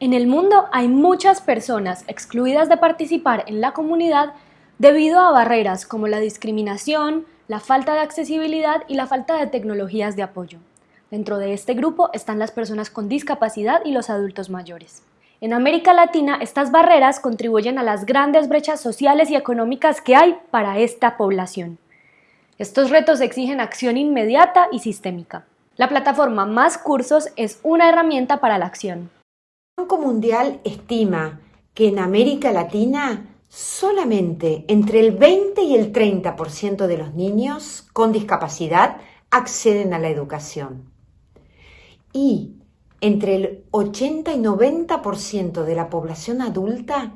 En el mundo hay muchas personas excluidas de participar en la comunidad debido a barreras como la discriminación, la falta de accesibilidad y la falta de tecnologías de apoyo. Dentro de este grupo están las personas con discapacidad y los adultos mayores. En América Latina, estas barreras contribuyen a las grandes brechas sociales y económicas que hay para esta población. Estos retos exigen acción inmediata y sistémica. La plataforma Más Cursos es una herramienta para la acción. Mundial estima que en América Latina solamente entre el 20 y el 30% de los niños con discapacidad acceden a la educación. Y entre el 80 y 90% de la población adulta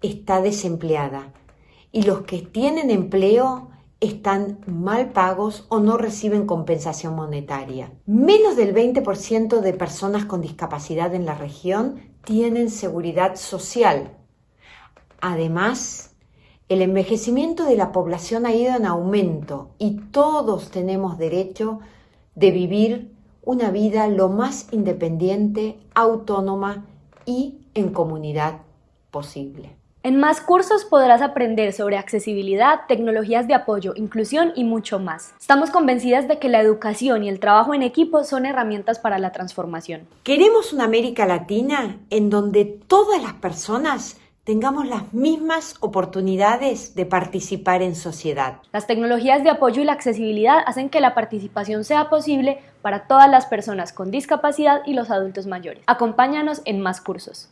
está desempleada y los que tienen empleo están mal pagos o no reciben compensación monetaria. Menos del 20% de personas con discapacidad en la región tienen seguridad social. Además, el envejecimiento de la población ha ido en aumento y todos tenemos derecho de vivir una vida lo más independiente, autónoma y en comunidad posible. En más cursos podrás aprender sobre accesibilidad, tecnologías de apoyo, inclusión y mucho más. Estamos convencidas de que la educación y el trabajo en equipo son herramientas para la transformación. Queremos una América Latina en donde todas las personas tengamos las mismas oportunidades de participar en sociedad. Las tecnologías de apoyo y la accesibilidad hacen que la participación sea posible para todas las personas con discapacidad y los adultos mayores. Acompáñanos en más cursos.